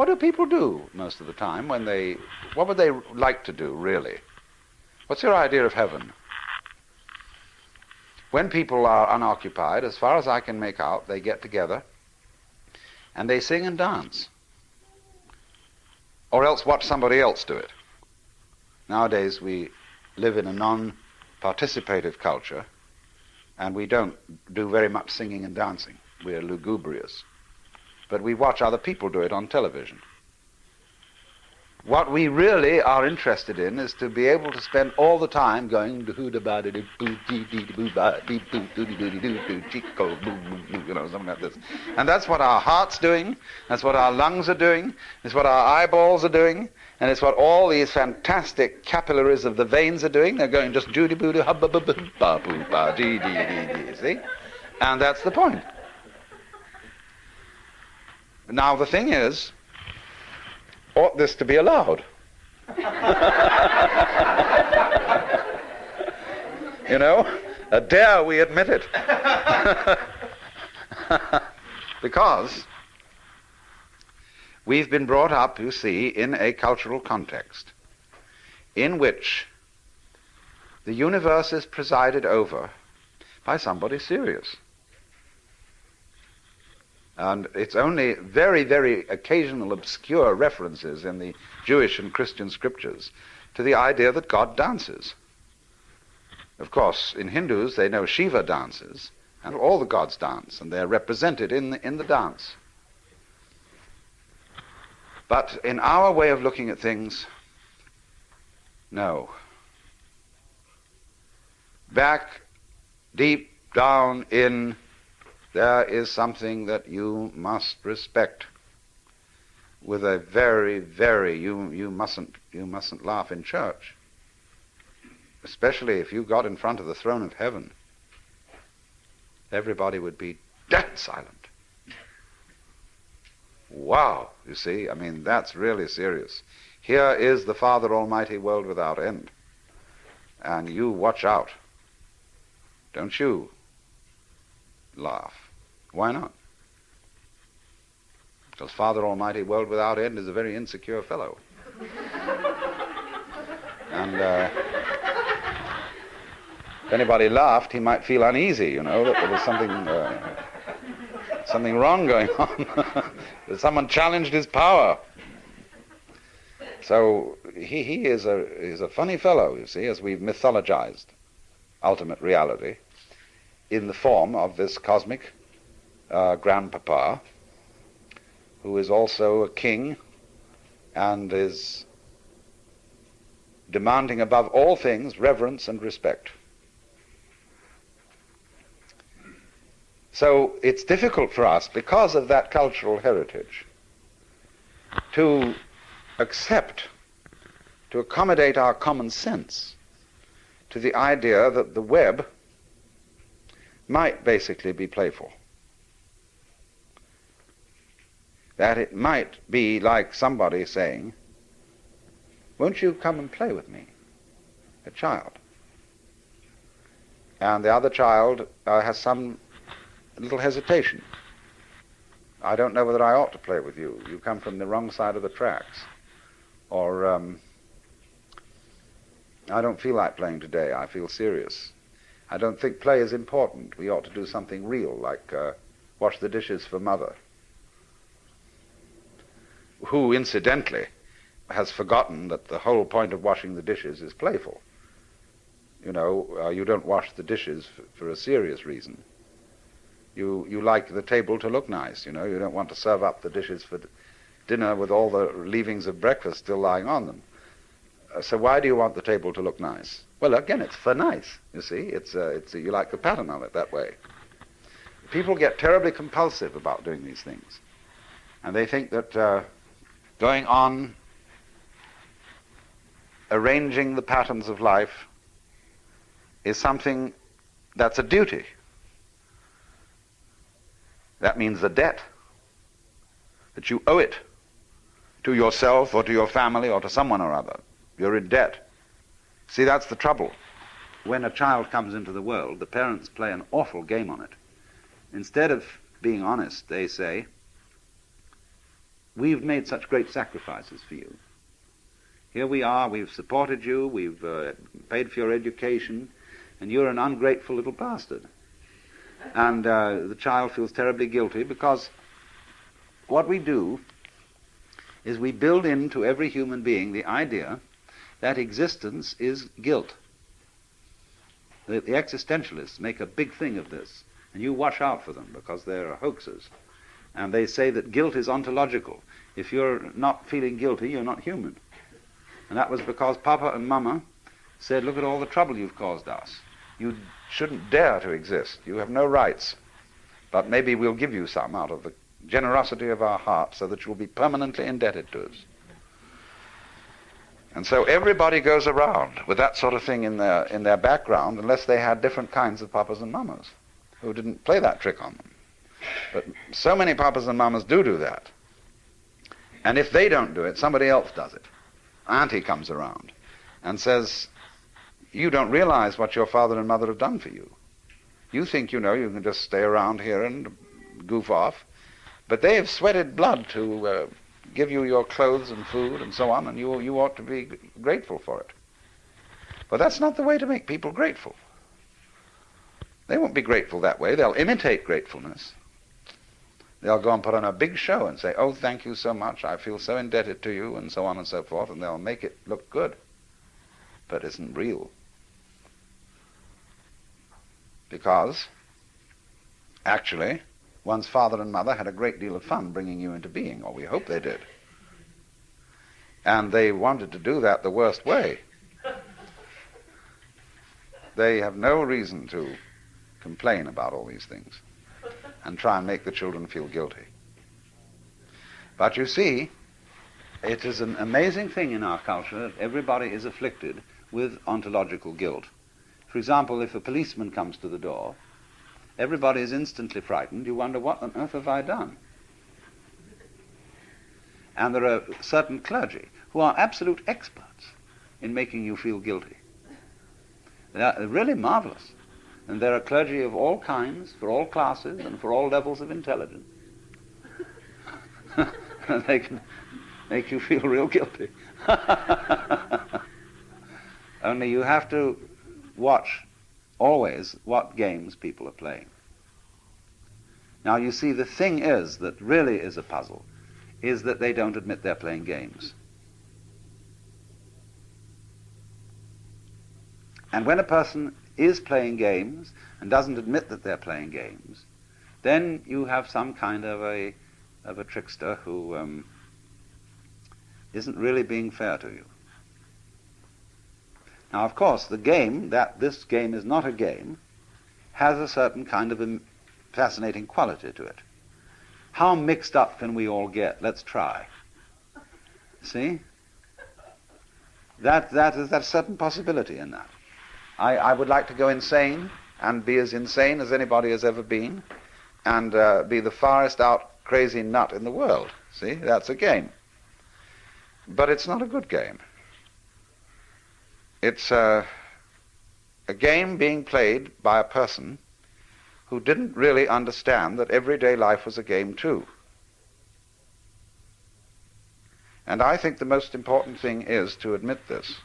What do people do most of the time when they, what would they like to do, really? What's your idea of heaven? When people are unoccupied, as far as I can make out, they get together and they sing and dance. Or else watch somebody else do it. Nowadays we live in a non participative culture and we don't do very much singing and dancing. We're lugubrious. But we watch other people do it on television. What we really are interested in is to be able to spend all the time going you know, something like this. And that's what our heart's doing, that's what our lungs are doing, it's what our eyeballs are doing, and it's what all these fantastic capillaries of the veins are doing. They're going just doody boody hubba ba ba ba boo ba dee dee dee dee. See? And that's the point. Now the thing is, ought this to be allowed? you know, dare we admit it? because we've been brought up, you see, in a cultural context in which the universe is presided over by somebody serious. And it's only very, very occasional obscure references in the Jewish and Christian scriptures to the idea that God dances. Of course, in Hindus, they know Shiva dances, and all the gods dance, and they're represented in the, in the dance. But in our way of looking at things, no. Back deep down in there is something that you must respect with a very, very you you mustn't you mustn't laugh in church. Especially if you got in front of the throne of heaven. Everybody would be dead silent. Wow, you see, I mean that's really serious. Here is the Father Almighty world without end. And you watch out. Don't you? Laugh. Why not? Because Father Almighty, world without end, is a very insecure fellow. and uh, if anybody laughed, he might feel uneasy, you know, that there was something, uh, something wrong going on. that someone challenged his power. So he, he is, a, is a funny fellow, you see, as we've mythologized ultimate reality in the form of this cosmic uh, grandpapa, who is also a king and is demanding above all things reverence and respect. So it's difficult for us, because of that cultural heritage, to accept, to accommodate our common sense to the idea that the web might basically be playful. That it might be like somebody saying, Won't you come and play with me? A child. And the other child uh, has some little hesitation. I don't know whether I ought to play with you. You come from the wrong side of the tracks. Or, um, I don't feel like playing today. I feel serious. I don't think play is important. We ought to do something real, like uh, wash the dishes for mother, who, incidentally, has forgotten that the whole point of washing the dishes is playful. You know, uh, you don't wash the dishes for, for a serious reason. You, you like the table to look nice, you know. You don't want to serve up the dishes for dinner with all the leavings of breakfast still lying on them. So why do you want the table to look nice? Well, again, it's for nice. You see, it's uh, it's uh, you like the pattern of it that way. People get terribly compulsive about doing these things, and they think that uh, going on arranging the patterns of life is something that's a duty. That means a debt that you owe it to yourself or to your family or to someone or other. You're in debt. See, that's the trouble. When a child comes into the world, the parents play an awful game on it. Instead of being honest, they say, we've made such great sacrifices for you. Here we are, we've supported you, we've uh, paid for your education, and you're an ungrateful little bastard. And uh, the child feels terribly guilty because what we do is we build into every human being the idea that existence is guilt. The, the existentialists make a big thing of this, and you watch out for them because they're hoaxers. And they say that guilt is ontological. If you're not feeling guilty, you're not human. And that was because Papa and Mama said, Look at all the trouble you've caused us. You shouldn't dare to exist. You have no rights. But maybe we'll give you some out of the generosity of our heart so that you'll be permanently indebted to us. And so everybody goes around with that sort of thing in their, in their background unless they had different kinds of papas and mamas who didn't play that trick on them. But so many papas and mamas do do that. And if they don't do it, somebody else does it. Auntie comes around and says, You don't realize what your father and mother have done for you. You think, you know, you can just stay around here and goof off. But they have sweated blood to uh, give you your clothes and food and so on, and you, you ought to be grateful for it. But that's not the way to make people grateful. They won't be grateful that way. They'll imitate gratefulness. They'll go and put on a big show and say, Oh, thank you so much. I feel so indebted to you, and so on and so forth, and they'll make it look good. But isn't real. Because, actually, one's father and mother had a great deal of fun bringing you into being, or we hope they did. And they wanted to do that the worst way. They have no reason to complain about all these things and try and make the children feel guilty. But you see, it is an amazing thing in our culture that everybody is afflicted with ontological guilt. For example, if a policeman comes to the door, everybody is instantly frightened. You wonder, what on earth have I done? And there are certain clergy who are absolute experts in making you feel guilty. They are really marvelous. And there are clergy of all kinds, for all classes, and for all levels of intelligence. and they can make you feel real guilty. Only you have to watch always what games people are playing. Now, you see, the thing is that really is a puzzle is that they don't admit they're playing games. And when a person is playing games and doesn't admit that they're playing games, then you have some kind of a of a trickster who um, not really being fair to you. Now, of course, the game that this game is not a game has a certain kind of fascinating quality to it. How mixed up can we all get? Let's try. See? That, that is that certain possibility in that. I, I would like to go insane and be as insane as anybody has ever been and uh, be the farthest out crazy nut in the world. See, that's a game. But it's not a good game. It's uh, a game being played by a person who didn't really understand that everyday life was a game too. And I think the most important thing is to admit this.